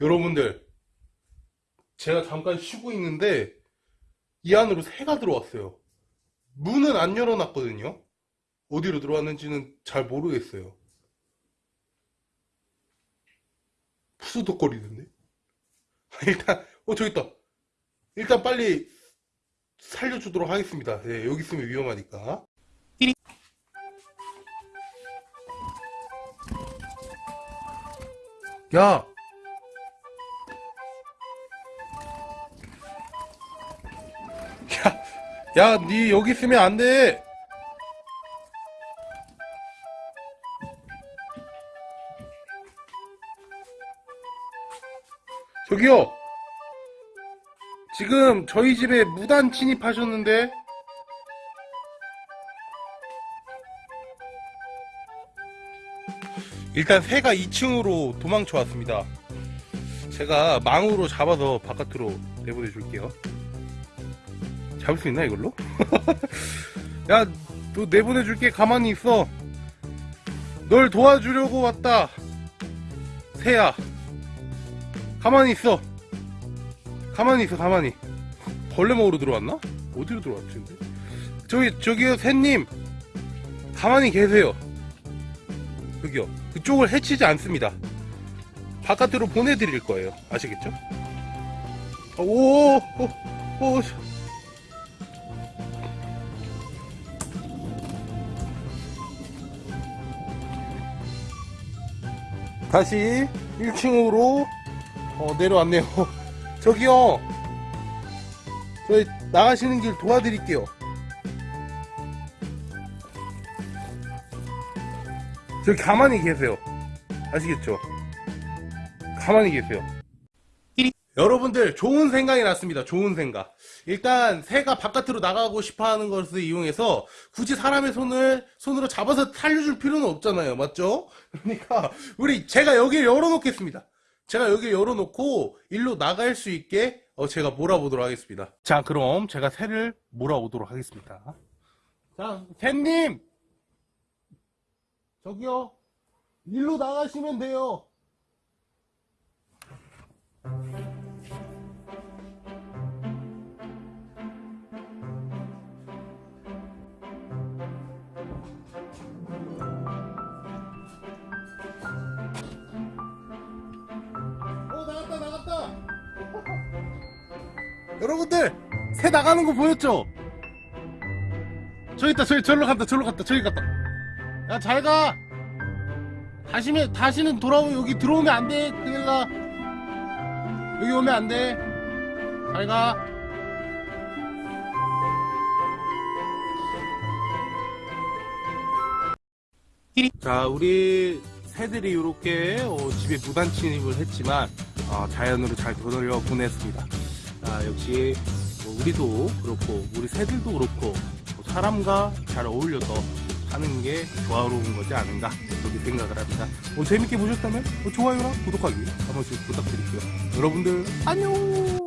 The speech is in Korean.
여러분들, 제가 잠깐 쉬고 있는데, 이 안으로 새가 들어왔어요. 문은 안 열어놨거든요? 어디로 들어왔는지는 잘 모르겠어요. 푸드덕거리는데? 일단, 어, 저기 있다. 일단 빨리 살려주도록 하겠습니다. 예, 여기 있으면 위험하니까. 야! 야, 야, 니 여기 있으면 안 돼! 저기요! 지금 저희 집에 무단 침입하셨는데? 일단 새가 2층으로 도망쳐 왔습니다. 제가 망으로 잡아서 바깥으로 내보내 줄게요. 잡을 수 있나 이걸로? 야, 너 내보내 줄게. 가만히 있어. 널 도와주려고 왔다. 새야. 가만히 있어. 가만히 있어, 가만히. 벌레 먹으러 들어왔나? 어디로 들어왔지, 근데? 저기, 저기요, 새님. 가만히 계세요. 여기요. 그쪽을 해치지 않습니다. 바깥으로 보내드릴 거예요. 아시겠죠? 오, 오, 오, 오. 다시 1층으로 어, 내려왔네요. 저기요. 저희 나가시는 길 도와드릴게요. 저기 가만히 계세요. 아시겠죠? 가만히 계세요. 여러분들 좋은 생각이 났습니다. 좋은 생각. 일단 새가 바깥으로 나가고 싶어 하는 것을 이용해서 굳이 사람의 손을 손으로 잡아서 살려줄 필요는 없잖아요. 맞죠? 그러니까 우리 제가 여기를 열어놓겠습니다. 제가 여기를 열어놓고 일로 나갈 수 있게 어, 제가 몰아보도록 하겠습니다. 자, 그럼 제가 새를 몰아오도록 하겠습니다. 자, 새님! 저기요. 일로 나가시면 돼요. 여러분들, 새 나가는 거 보였죠? 저기 있다, 저기, 저기로 간다, 저기로 갔다, 저기 갔다. 야, 잘 가! 다시면, 다시는 돌아오, 여기 들어오면 안 돼, 큰일 나. 여기 오면 안 돼. 잘 가. 자, 우리 새들이 이렇게 어, 집에 무단 침입을 했지만 어, 자연으로 잘 되돌려 보냈습니다. 아, 역시 뭐 우리도 그렇고 우리 새들도 그렇고 뭐 사람과 잘 어울려서 사는 게 조화로운 거지 않은가 그렇게 생각을 합니다. 뭐 재밌게 보셨다면 뭐 좋아요랑 구독하기 한 번씩 부탁드릴게요. 여러분들 안녕.